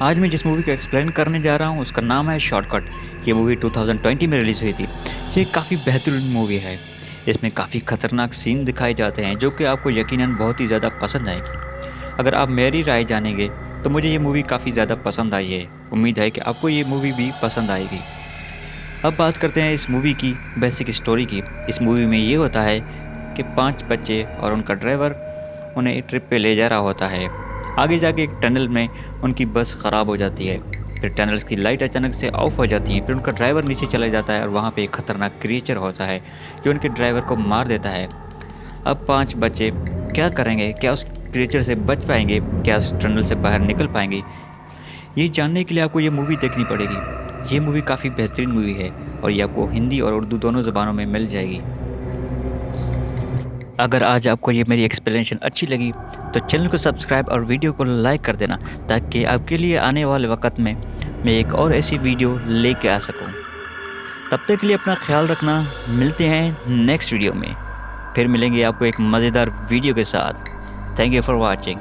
آج میں جس مووی کو ایکسپلین کرنے جا رہا ہوں، اس کا نام ہے شارٹ کٹ یہ مووی 2020 میں ریلیز ہوئی تھی۔ یہ کافی بہترین مووی ہے۔ اس میں کافی خطرناک سین دکھائے جاتے ہیں، جو کہ آپ کو یقیناً بہت ہی زیادہ پسند آئے گی۔ اگر آپ میری رائے جانیں گے، تو مجھے یہ مووی کافی زیادہ پسند آئی ہے۔ امید ہے کہ آپ کو یہ مووی بھی پسند آئے گی۔ اب بات کرتے ہیں اس مووی کی بیسک اسٹوری کی۔ اس مووی میں یہ ہوتا ہے کہ پانچ بچے اور ان کا ڈرائیور انہیں ٹرپ پہ لے جا رہا ہوتا ہے۔ آگے جا کے ایک ٹنل میں ان کی بس خراب ہو جاتی ہے۔ پھر ٹنلز کی لائٹ اچانک سے آف ہو جاتی ہیں۔ پھر ان کا ڈرائیور نیچے چلا جاتا ہے اور وہاں پہ ایک خطرناک کریچر ہوتا ہے جو ان کے ڈرائیور کو مار دیتا ہے۔ اب پانچ بچے کیا کریں گے؟ کیا اس کریچر سے بچ پائیں گے؟ کیا اس ٹنل سے باہر نکل پائیں گے؟ یہ جاننے کے لیے آپ کو یہ مووی دیکھنی پڑے گی۔ یہ مووی کافی بہترین مووی ہے اور یہ آپ کو ہندی اور اردو دونوں زبانوں میں مل جائے گی۔ اگر آج آپ کو یہ میری ایکسپلینیشن اچھی لگی تو چینل کو سبسکرائب اور ویڈیو کو لائک کر دینا تاکہ آپ کے لیے آنے والے وقت میں میں ایک اور ایسی ویڈیو لے کے آ سکوں۔ تب تک کے لیے اپنا خیال رکھنا۔ ملتے ہیں نیکسٹ ویڈیو میں۔ پھر ملیں گے آپ کو ایک مزیدار ویڈیو کے ساتھ۔ Thank you for watching